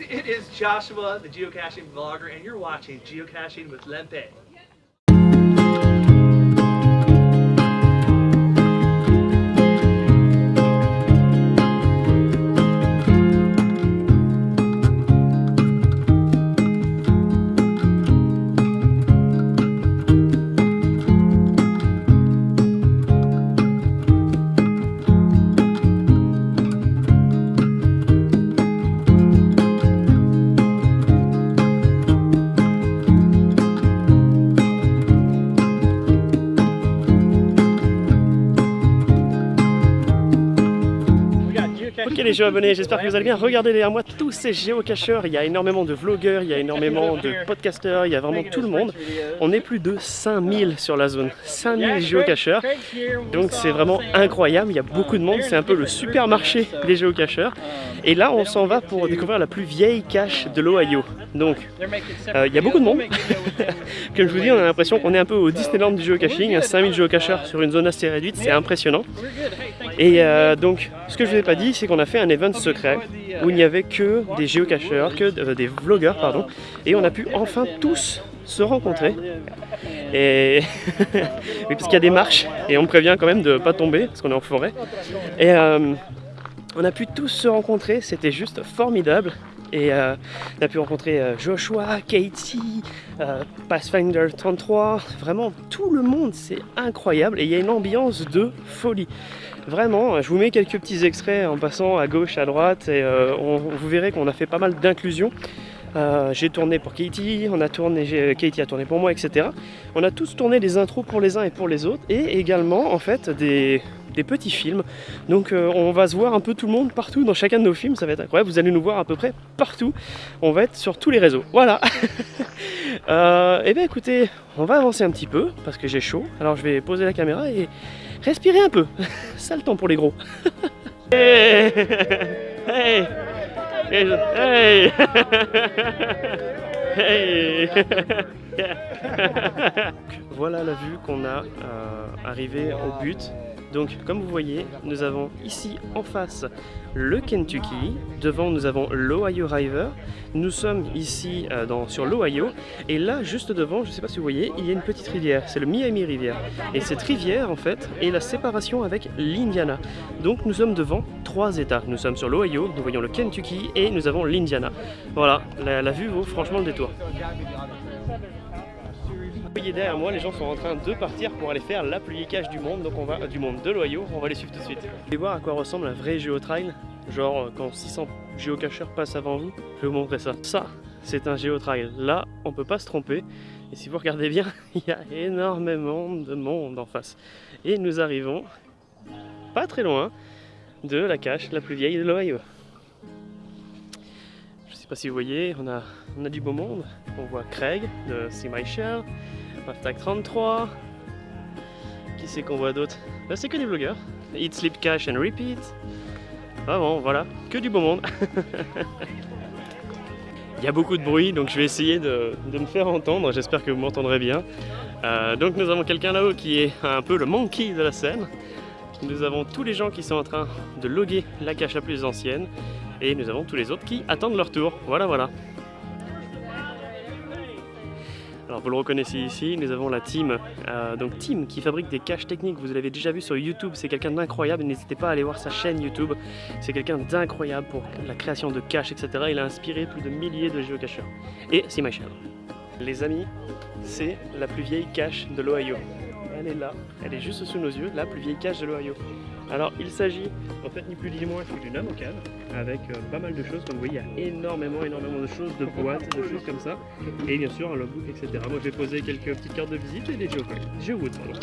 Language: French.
it is Joshua, the geocaching vlogger, and you're watching Geocaching with Lempe. Ok les géo-abonnés, j'espère que vous allez bien. Regardez derrière moi tous ces géocacheurs. Il y a énormément de vlogueurs, il y a énormément de podcasteurs, il y a vraiment tout le monde. On est plus de 5000 sur la zone. 5000 géocacheurs. Donc c'est vraiment incroyable, il y a beaucoup de monde. C'est un peu le supermarché des géocacheurs. Et là on s'en va pour découvrir la plus vieille cache de l'Ohio. Donc euh, il y a beaucoup de monde. Comme je vous dis, on a l'impression qu'on est un peu au Disneyland du géocaching. 5000 géocacheurs sur une zone assez réduite, c'est impressionnant. Et euh, donc ce que je vous ai pas dit, c'est qu'on a fait un event secret où il n'y avait que des géocacheurs, que euh, des vlogueurs, pardon, et on a pu enfin tous se rencontrer. Et parce qu'il y a des marches et on prévient quand même de pas tomber parce qu'on est en forêt. Et euh, on a pu tous se rencontrer, c'était juste formidable. Et euh, on a pu rencontrer Joshua, Katie, Pathfinder 33, vraiment tout le monde, c'est incroyable et il y a une ambiance de folie. Vraiment, je vous mets quelques petits extraits en passant à gauche, à droite et on, vous verrez qu'on a fait pas mal d'inclusion. j'ai tourné pour Katie, on a tourné, Katie a tourné pour moi, etc. On a tous tourné des intros pour les uns et pour les autres, et également en fait des, petits films. Donc euh, on va se voir un peu tout le monde partout dans chacun de nos films, ça va être incroyable, vous allez nous voir à peu près partout. On va être sur tous les réseaux, voilà euh, Et bien écoutez, on va avancer un petit peu, parce que j'ai chaud. Alors je vais poser la caméra et respirer un peu. Ça temps pour les gros. hey voilà la vue qu'on a euh, arrivé au but donc comme vous voyez, nous avons ici en face le Kentucky, devant nous avons l'Ohio River, nous sommes ici euh, sur l'Ohio, et là juste devant, je ne sais pas si vous voyez, il y a une petite rivière, c'est le Miami Rivière. Et cette rivière en fait est la séparation avec l'Indiana. Donc nous sommes devant trois états, nous sommes sur l'Ohio, nous voyons le Kentucky et nous avons l'Indiana. Voilà, la vue vaut franchement le détour. Voyez derrière moi, les gens sont en train de partir pour aller faire la plus cache du monde, donc on va du monde de l'Ohio, on va les suivre tout de suite. Vous voir à quoi ressemble un vrai géotrail? Genre euh, quand 600 géocacheurs passent avant vous, je vais vous montrer ça. Ça, c'est un géotrail. Là, on peut pas se tromper. Et si vous regardez bien, il y a énormément de monde en face. Et nous arrivons pas très loin de la cache la plus vieille de l'Ohio. Je sais pas si vous voyez, on a, on a du beau monde. On voit Craig de See Tag 33. Qui c'est qu'on voit d'autre? Là c'est que des blogueurs. Eat, Sleep, Cash and Repeat. Vraiment, voilà, que du beau monde. Il y a beaucoup de bruit, donc je vais essayer de, me faire entendre. J'espère que vous m'entendrez bien. Euh, donc nous avons quelqu'un là-haut qui est un peu le monkey de la scène. Nous avons tous les gens qui sont en train de loguer la cache la plus ancienne. Et nous avons tous les autres qui attendent leur tour. Voilà, voilà. Alors vous le reconnaissez ici, nous avons la team, euh, donc team qui fabrique des caches techniques, vous l'avez déjà vu sur YouTube, c'est quelqu'un d'incroyable, n'hésitez pas à aller voir sa chaîne YouTube, c'est quelqu'un d'incroyable pour la création de caches, etc. Il a inspiré plus de milliers de géocacheurs. Et c'est ma chaîne. Les amis, c'est la plus vieille cache de l'Ohio. Elle est là, elle est juste sous nos yeux, la plus vieille cache de l'Ohio. Alors il s'agit en fait ni plus ni moins d'une amocale avec euh, pas mal de choses, comme vous voyez il y a énormément énormément de choses, de boîtes, de choses comme ça et bien sûr un logbook etc. Moi j'ai posé quelques petites cartes de visite et des geocoins, geowood pardon.